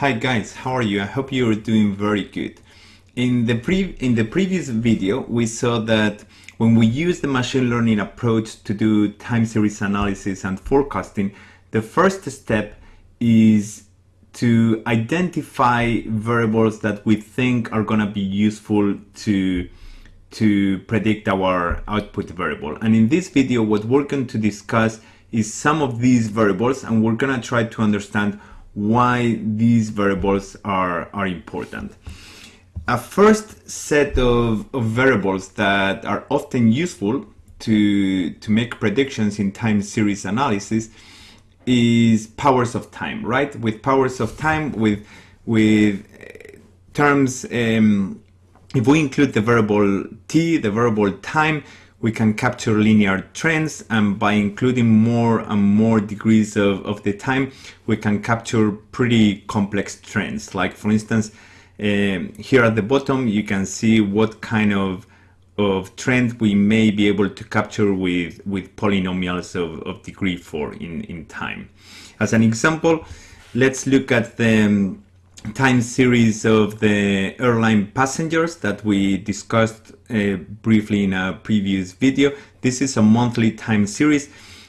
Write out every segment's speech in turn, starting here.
Hi guys, how are you? I hope you're doing very good. In the, in the previous video, we saw that when we use the machine learning approach to do time series analysis and forecasting, the first step is to identify variables that we think are going to be useful to to predict our output variable. And in this video, what we're going to discuss is some of these variables and we're going to try to understand why these variables are, are important. A first set of, of variables that are often useful to, to make predictions in time series analysis is powers of time, right? With powers of time, with, with terms, um, if we include the variable t, the variable time, we can capture linear trends and by including more and more degrees of, of the time we can capture pretty complex trends. Like for instance um, here at the bottom you can see what kind of of trend we may be able to capture with with polynomials of, of degree 4 in in time. As an example let's look at the um, time series of the airline passengers that we discussed uh, briefly in a previous video. This is a monthly time series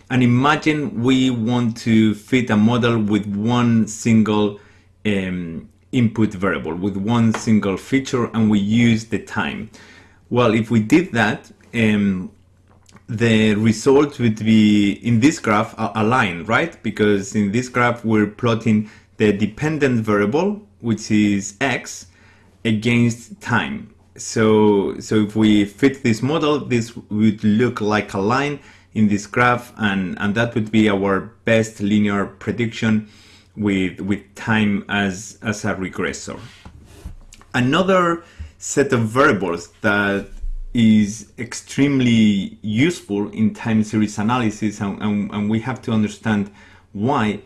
and imagine we want to fit a model with one single um, input variable, with one single feature and we use the time. Well, if we did that, um, the result would be in this graph a, a line, right? Because in this graph we're plotting the dependent variable which is x against time. So, so if we fit this model, this would look like a line in this graph and, and that would be our best linear prediction with, with time as, as a regressor. Another set of variables that is extremely useful in time series analysis and, and, and we have to understand why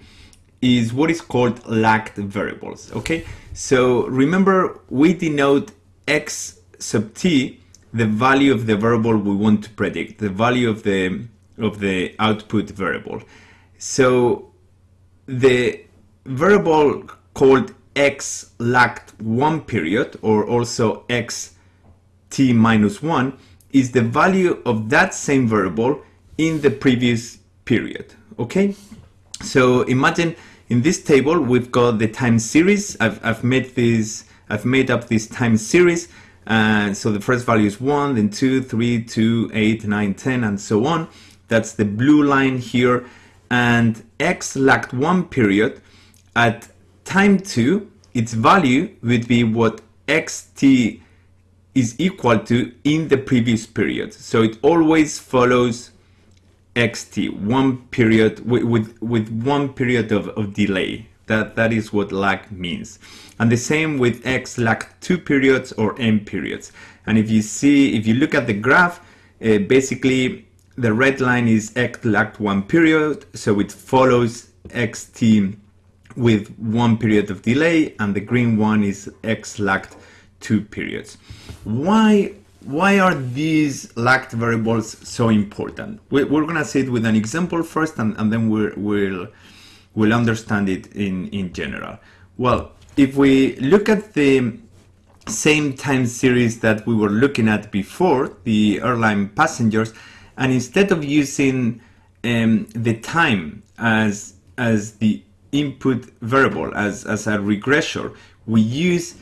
is what is called lagged variables, okay? So remember, we denote x sub t, the value of the variable we want to predict, the value of the, of the output variable. So the variable called x lagged one period, or also x t minus one, is the value of that same variable in the previous period, okay? So imagine in this table, we've got the time series. I've, I've made this, I've made up this time series. And so the first value is 1, then 2, 3, 2, 8, 9, 10, and so on. That's the blue line here. And x lagged one period. At time 2, its value would be what xt is equal to in the previous period. So it always follows xt one period with, with, with one period of, of delay that that is what lag means. And the same with x lag two periods or m periods. And if you see if you look at the graph uh, basically the red line is x lagged one period so it follows xt with one period of delay and the green one is x lagged two periods. Why why are these lagged variables so important? We're, going to see it with an example first and, and then we will understand it in, in general. Well, if we look at the same time series that we were looking at before, the airline passengers, and instead of using um, the time as, as the input variable, as, as a regressor, we use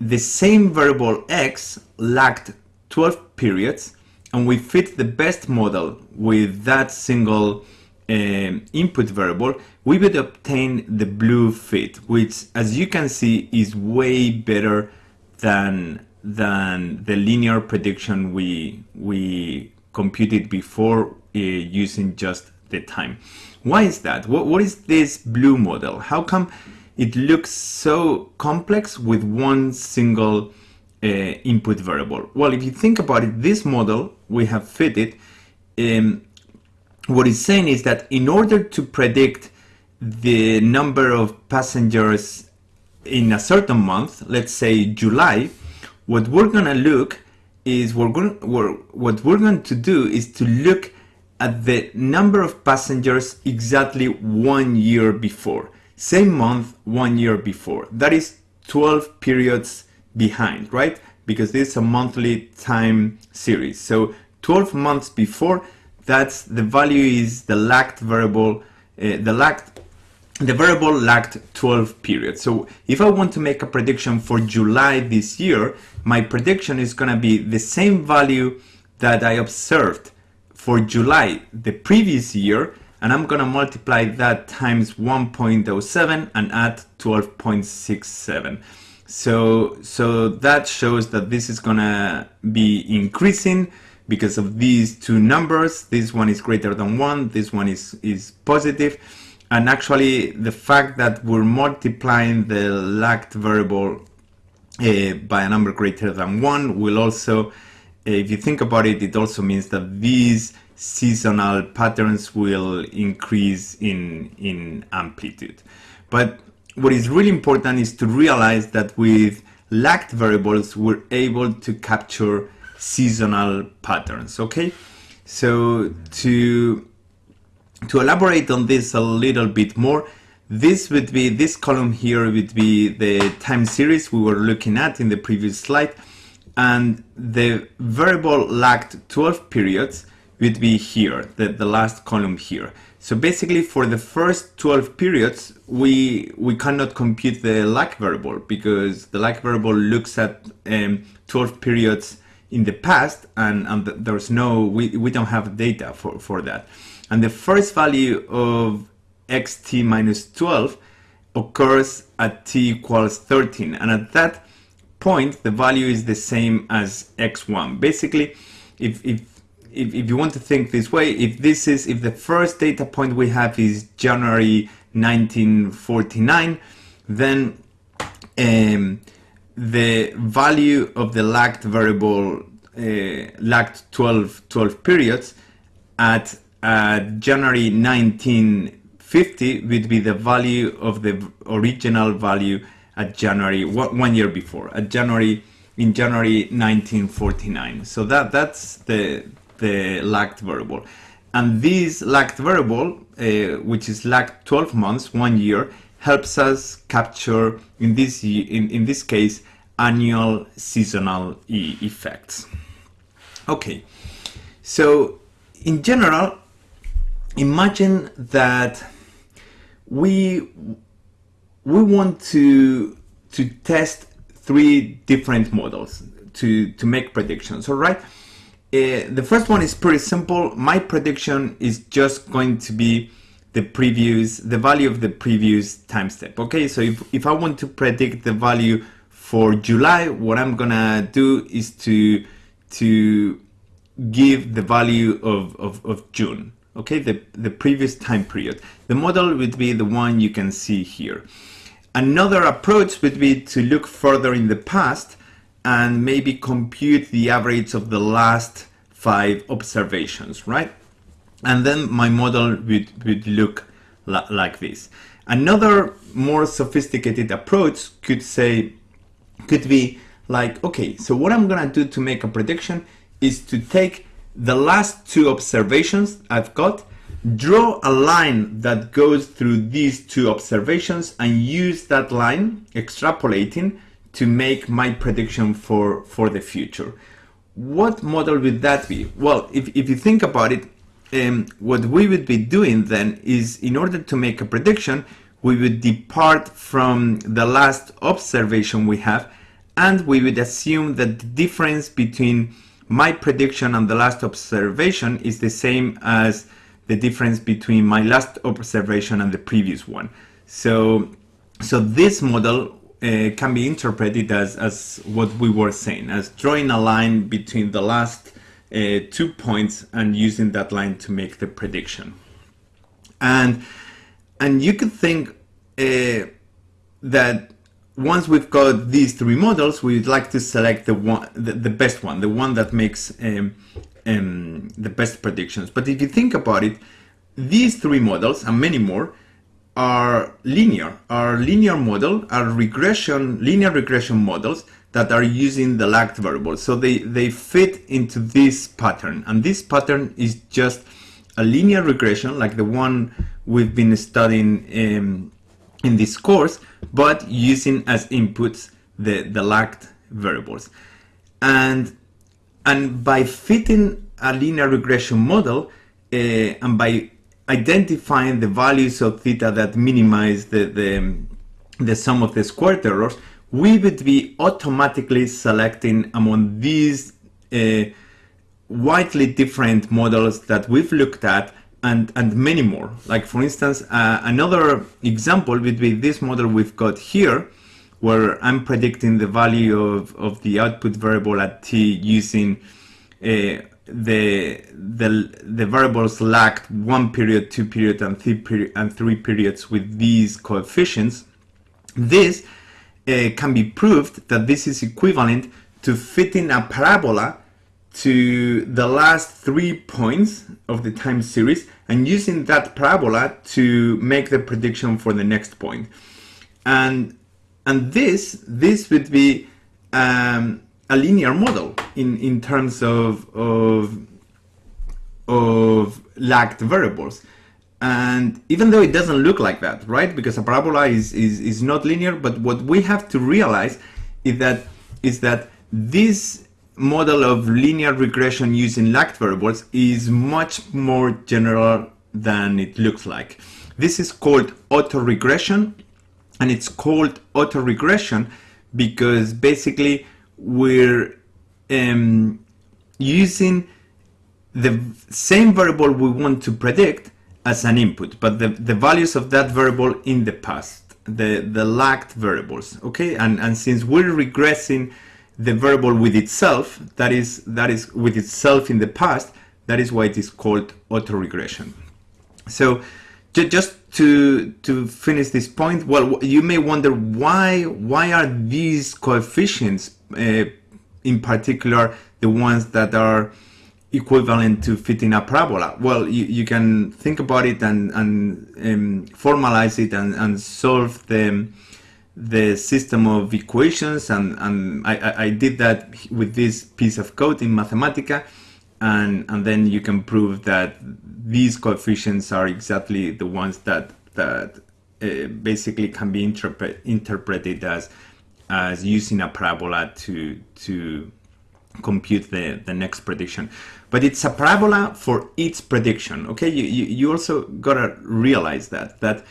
the same variable x lagged 12 periods and we fit the best model with that single input variable, we would obtain the blue fit, which as you can see is way better than, than the linear prediction we, we computed before uh, using just the time. Why is that? What, what is this blue model? How come it looks so complex with one single uh, input variable? Well, if you think about it, this model we have fitted, um, what it's saying is that in order to predict the number of passengers in a certain month, let's say July, what we're going to look is we're going we're, what we're going to do is to look at the number of passengers exactly one year before. same month one year before. That is 12 periods behind, right? Because this is a monthly time series. So 12 months before, that's the value is the lagged variable, uh, the lagged the variable lagged 12 periods. So if I want to make a prediction for July this year, my prediction is going to be the same value that I observed for July the previous year and I'm gonna multiply that times 1.07 and add 12.67 so so that shows that this is gonna be increasing because of these two numbers this one is greater than one this one is is positive and actually the fact that we're multiplying the lagged variable uh, by a number greater than one will also if you think about it, it also means that these seasonal patterns will increase in, in amplitude. But what is really important is to realize that with lagged variables, we're able to capture seasonal patterns, okay? So to, to elaborate on this a little bit more, this would be, this column here would be the time series we were looking at in the previous slide and the variable lagged 12 periods would be here, the, the last column here. So basically for the first 12 periods, we, we cannot compute the lag variable because the lag variable looks at um, 12 periods in the past and, and there's no, we, we don't have data for, for that. And the first value of xt minus 12 occurs at t equals 13 and at that point, the value is the same as x1. Basically, if, if, if, if you want to think this way, if this is, if the first data point we have is January 1949, then um, the value of the lagged variable uh, lagged 12, 12 periods at uh, January 1950 would be the value of the original value at January one year before at January in January 1949 so that that's the the lagged variable. And this lagged variable uh, which is lagged 12 months one year helps us capture in this in, in this case annual seasonal e effects. Okay. So in general imagine that we we want to to test three different models to to make predictions all right? Uh, the first one is pretty simple. My prediction is just going to be the previous the value of the previous time step okay? So if, if i want to predict the value for july what i'm gonna do is to to give the value of, of, of june okay? The the previous time period. The model would be the one you can see here. Another approach would be to look further in the past and maybe compute the average of the last five observations, right? And then my model would, would look like this. Another more sophisticated approach could say, could be like, okay, so what I'm gonna do to make a prediction is to take the last two observations I've got Draw a line that goes through these two observations and use that line, extrapolating, to make my prediction for, for the future. What model would that be? Well, if, if you think about it, um, what we would be doing then is in order to make a prediction, we would depart from the last observation we have and we would assume that the difference between my prediction and the last observation is the same as the difference between my last observation and the previous one. So, so this model uh, can be interpreted as, as what we were saying, as drawing a line between the last uh, two points and using that line to make the prediction. And, and you could think uh, that once we've got these three models, we'd like to select the one, the, the best one, the one that makes um, um, the best predictions. But if you think about it, these three models and many more are linear, are linear model, are regression, linear regression models that are using the lagged variable. So they, they fit into this pattern. And this pattern is just a linear regression like the one we've been studying um, in this course, but using as inputs the, the lagged variables. And, and by fitting a linear regression model uh, and by identifying the values of theta that minimize the, the, the sum of the squared errors, we would be automatically selecting among these uh, widely different models that we've looked at and, and many more. Like for instance, uh, another example would be this model we've got here, where I'm predicting the value of, of the output variable at t using uh, the, the, the variables lagged one period, two period, and three, period, and three periods with these coefficients. This can be proved that this is equivalent to fitting a parabola to the last three points of the time series and using that parabola to make the prediction for the next point. And, and this, this would be um, a linear model in, in terms of, of, of lagged variables. And even though it doesn't look like that, right? Because a parabola is, is, is not linear, but what we have to realize is that, is that this model of linear regression using lagged variables is much more general than it looks like. This is called autoregression and it's called autoregression because basically we're um, using the same variable we want to predict as an input, but the, the values of that variable in the past, the, the lagged variables, okay? And, and since we're regressing the variable with itself, that is, that is with itself in the past, that is why it is called autoregression. So just to, to finish this point, well, you may wonder why, why are these coefficients, uh, in particular, the ones that are equivalent to fitting a parabola? Well, you, you can think about it and, and um, formalize it and, and solve the, the system of equations and, and I, I did that with this piece of code in Mathematica and, and then you can prove that these coefficients are exactly the ones that, that uh, basically can be interpret, interpreted as, as using a parabola to, to compute the, the next prediction. But it's a parabola for each prediction, okay? You, you, you also gotta realize that, that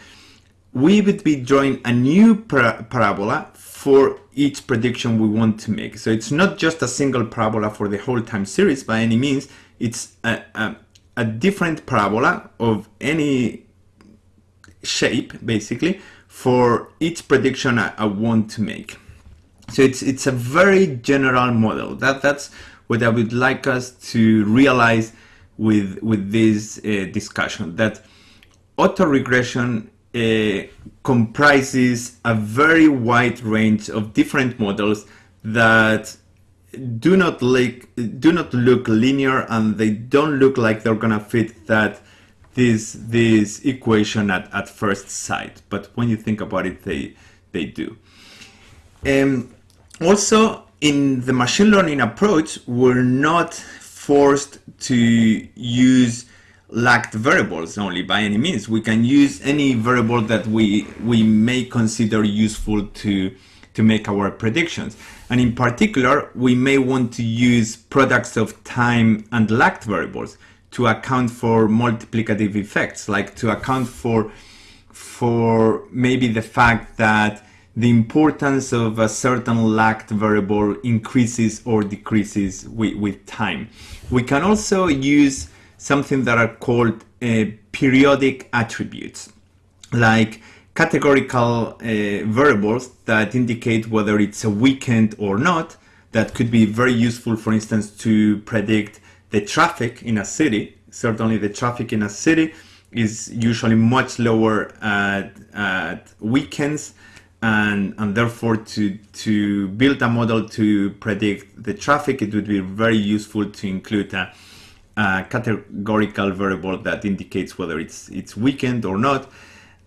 we would be drawing a new para parabola for each prediction we want to make. So it's not just a single parabola for the whole time series by any means, it's a, a, a different parabola of any shape basically for each prediction I, I, want to make. So it's it's a very general model. That that's what I would like us to realize with with this uh, discussion that autoregression uh, comprises a very wide range of different models that do not look do not look linear and they don't look like they're gonna fit that this this equation at, at first sight but when you think about it they they do um, also in the machine learning approach we're not forced to use lagged variables only by any means. We can use any variable that we, we may consider useful to, to make our predictions. And in particular, we may want to use products of time and lagged variables to account for multiplicative effects, like to account for, for maybe the fact that the importance of a certain lagged variable increases or decreases with, with time. We can also use something that are called uh, periodic attributes, like categorical uh, variables that indicate whether it's a weekend or not. That could be very useful, for instance, to predict the traffic in a city. Certainly the traffic in a city is usually much lower at, at weekends and, and therefore to, to build a model to predict the traffic, it would be very useful to include a a categorical variable that indicates whether it's it's weekend or not.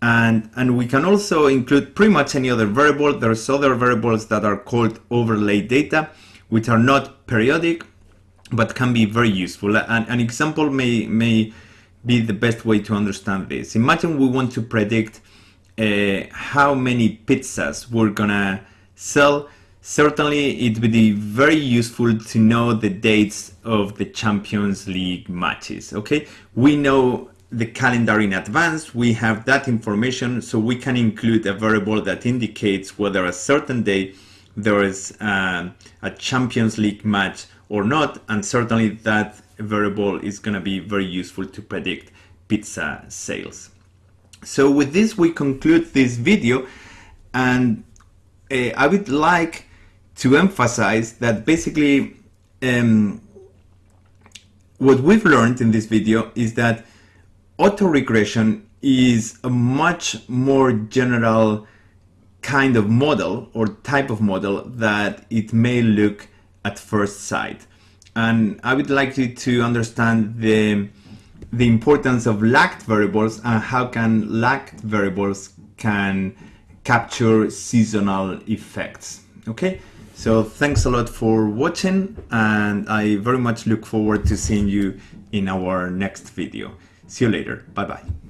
And, and we can also include pretty much any other variable. There's other variables that are called overlay data, which are not periodic, but can be very useful. And an example may, may be the best way to understand this. Imagine we want to predict uh, how many pizzas we're gonna sell, certainly it would be very useful to know the dates of the Champions League matches. Okay, we know the calendar in advance, we have that information, so we can include a variable that indicates whether a certain day there is uh, a Champions League match or not, and certainly that variable is going to be very useful to predict pizza sales. So with this we conclude this video and uh, I would like to emphasize that basically um, what we've learned in this video is that autoregression is a much more general kind of model or type of model that it may look at first sight. And I would like you to understand the, the importance of lagged variables and how can lagged variables can capture seasonal effects. Okay, so thanks a lot for watching and I very much look forward to seeing you in our next video. See you later. Bye bye.